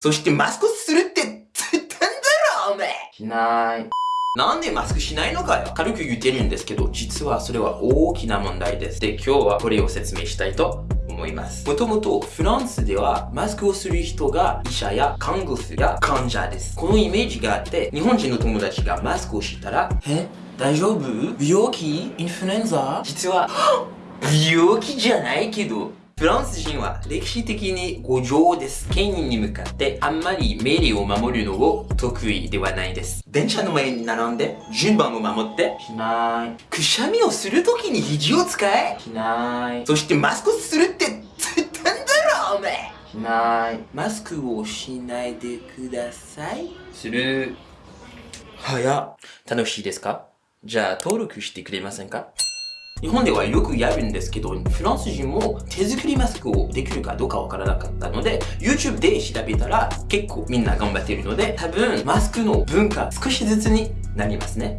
そしてマスクするって言ったんだろお前しない。なんでマスクしないのかよ軽く言ってるんですけど、実はそれは大きな問題です。で、今日はこれを説明したいと思います。もともとフランスではマスクをする人が医者や看護師や患者です。このイメージがあって、日本人の友達がマスクをしたら、え大丈夫？病気？インフルエンザ？実は、病気じゃないけど、フランス人は歴史的に五条です。権威に向かってあんまり命令を守るのを得意ではないです。電車の前に並んで順番を守って、しない。くしゃみをするときに肘を使え。しない。そしてマスクするって言ったんだろお前しない。マスクをしないでください。する。早っ。楽しいですか？じゃあ登録してくれませんか？日本ではよくやるんですけど、フランス人も手作りマスクをできるかどうかわからなかったので、YouTube で調べたら結構みんな頑張っているので、多分マスクの文化少しずつになりますね。